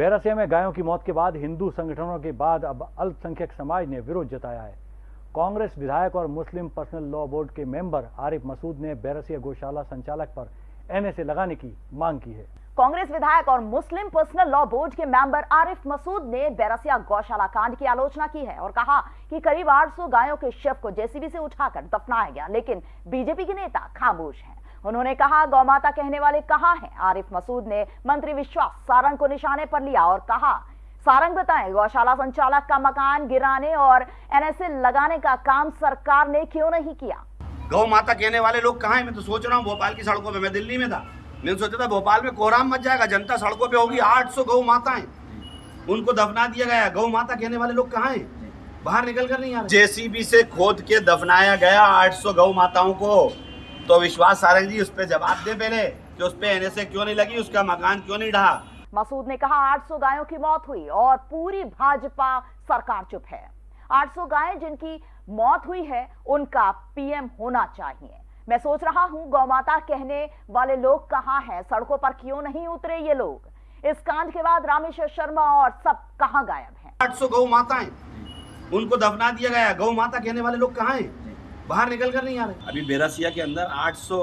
बैरसिया में गायों की मौत के बाद हिंदू संगठनों के बाद अब अल्पसंख्यक समाज ने विरोध जताया है। कांग्रेस विधायक और मुस्लिम पर्सनल लॉ बोर्ड के मेंबर आरिफ मसूद ने बैरसिया गौशाला संचालक पर एनएसए लगाने की मांग की है। कांग्रेस विधायक और मुस्लिम पर्सनल लॉ बोर्ड के मेंबर आरिफ मसूद ने बैरसिया गौशाला कांड की आलोचना की है और कहा कि करीब 800 गायों के शव को जेसीबी से उठाकर दफनाया गया, लेकिन बीजेपी के नेता खामोश हैं। उन्होंने कहा गौमाता कहने वाले कहाँ हैं? आरिफ मसूद ने मंत्री विश्वास सारंग को निशाने पर लिया और कहा सारंग बताएँ गौशाला संचालक का मकान गिराने और एनएसए लगाने का काम सरकार ने क्यों नहीं किया? गौ माता कहने वाले लोग कहाँ हैं? मैं तो सोच रहा हूँ भोपाल की सड़कों पे मैं दिल्ली में था। मैंने सोचा था भोपाल में कोहराम मच जाएगा जनता सड़कों पे होगी 800 गौ माताएँ। उनको दफना दिया गया गौ माता कहने वाले लोग कहाँ हैं? बाहर निकल कर नहीं आ रहे। जेसीबी से खोद के दफनाया गया 800 गौ माताओं को। तो विश्वास सारंग जी उस पर जवाब दे पहले कि उस पर एनएसए क्यों नहीं लगी उसका मकान क्यों नहीं ढहा मसूद ने कहा 800 गायों की मौत हुई और पूरी भाजपा सरकार चुप है। 800 गायें जिनकी मौत हुई है उनका पीएम होना चाहिए। मैं सोच रहा हूँ गौमाता कहने वाले लोग कहाँ हैं? सड़कों पर क्यों नहीं उतरे ये लोग? इस कांड के बाद रामेश्वर शर्मा और सब कहाँ गायब हैं? 800 गौ माताएँ उनको दफना दिया गया। गौ माता कहने वाले लोग कहाँ हैं? बाहर निकल कर नहीं आ रहे। अभी बेरासिया के अंदर 800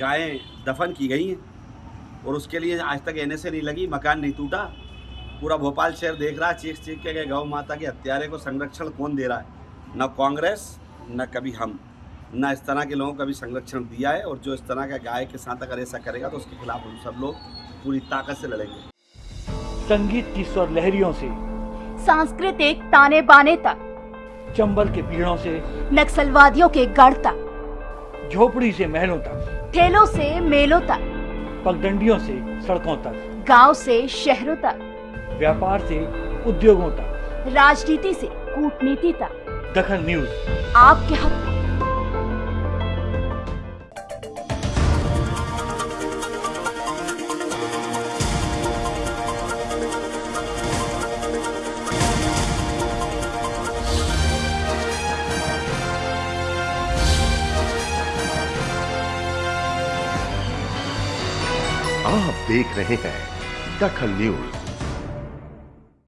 गायें दफन की गई हैं और उसके लिए आज तक एनएसए नहीं लगी मकान नहीं टूटा। पूरा भोपाल शहर देख रहा है चीख चीख के गए गौ माता के हत्यारे को संरक्षण कौन दे रहा है? न कांग्रेस न कभी हम। न इस तरह के लोगों को भी संरक्षण दिया है और जो इस तरह का गाय के साथ अगर ऐसा करेगा तो उसके खिलाफ हम सब लोग पूरी ताकत से लड़ेंगे। संगीत की स्वर लहरियों से। सांस्कृतिक ताने बाने तक। चंबल के पीड़ों से नक्सलवादियों के गढ़ तक झोपड़ी से महलों तक ठेलों से मेलों तक पगडंडियों से सड़कों तक गाँव से शहरों तक व्यापार से उद्योगों तक। राजनीति से कूटनीति तक। दखन न्यूज़। आपके हक। आप देख रहे हैं दखल न्यूज़।